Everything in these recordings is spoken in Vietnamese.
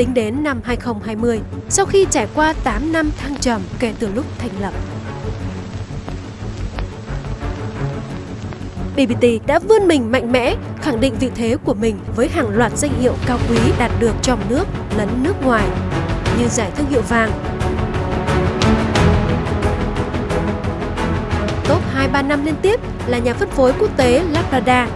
tính đến năm 2020, sau khi trải qua 8 năm thăng trầm kể từ lúc thành lập. BBT đã vươn mình mạnh mẽ, khẳng định vị thế của mình với hàng loạt danh hiệu cao quý đạt được trong nước lẫn nước ngoài, như giải thương hiệu vàng, top 2-3 năm liên tiếp là nhà phân phối quốc tế Lazada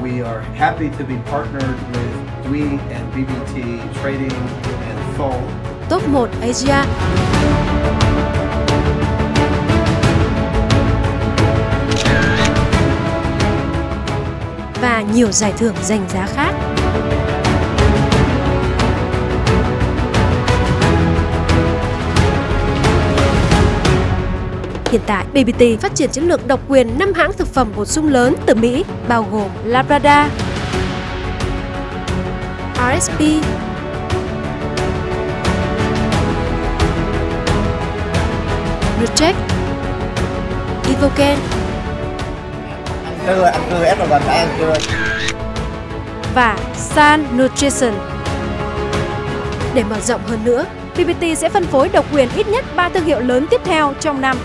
we are happy to be partnered with Dwi and BBT Trading and Fold. top 1 Asia. Và nhiều giải thưởng danh giá khác. Hiện tại, BBT phát triển chiến lược độc quyền 5 hãng thực phẩm bổ sung lớn từ Mỹ, bao gồm Labrador, RSP, Nutrec, Evoken. Anh cười ép vào gần phải anh cười và San Nutrition. Để mở rộng hơn nữa, PPT sẽ phân phối độc quyền ít nhất 3 thương hiệu lớn tiếp theo trong năm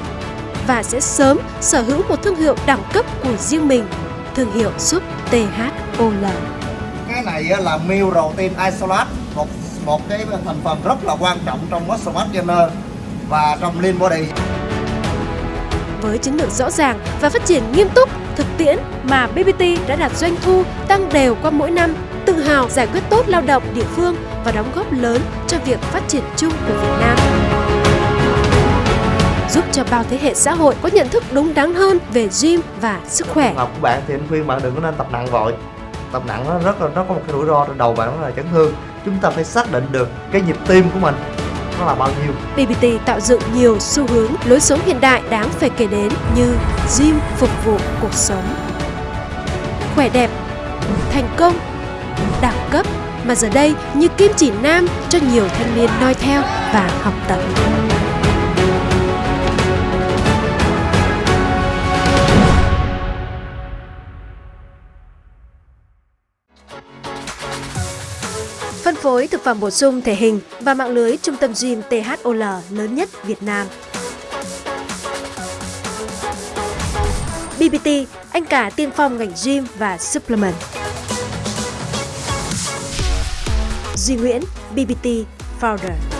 và sẽ sớm sở hữu một thương hiệu đẳng cấp của riêng mình, thương hiệu súp THOL. cái này là meal protein isolate một một cái thành phần rất là quan trọng trong muscle mass gainer và trong lean body Với chiến lược rõ ràng và phát triển nghiêm túc, thực tiễn mà BBT đã đạt doanh thu tăng đều qua mỗi năm, tự hào giải quyết tốt lao động địa phương và đóng góp lớn cho việc phát triển chung của Việt Nam. Cho bao thế hệ xã hội có nhận thức đúng đắn hơn về gym và sức khỏe. học của bạn thì anh khuyên bạn đừng có nên tập nặng vội. Tập nặng nó rất là nó có một cái rủi ro trên đầu bạn đó là chấn thương. Chúng ta phải xác định được cái nhịp tim của mình nó là bao nhiêu. BBT tạo dựng nhiều xu hướng lối sống hiện đại đáng phải kể đến như gym phục vụ cuộc sống, khỏe đẹp, thành công, đẳng cấp. Mà giờ đây như kim chỉ nam cho nhiều thanh niên noi theo và học tập. Phối thực phẩm bổ sung thể hình và mạng lưới trung tâm gym THOL lớn nhất Việt Nam. BBT, anh cả tiên phong ngành gym và supplement. Duy Nguyễn, BBT Founder.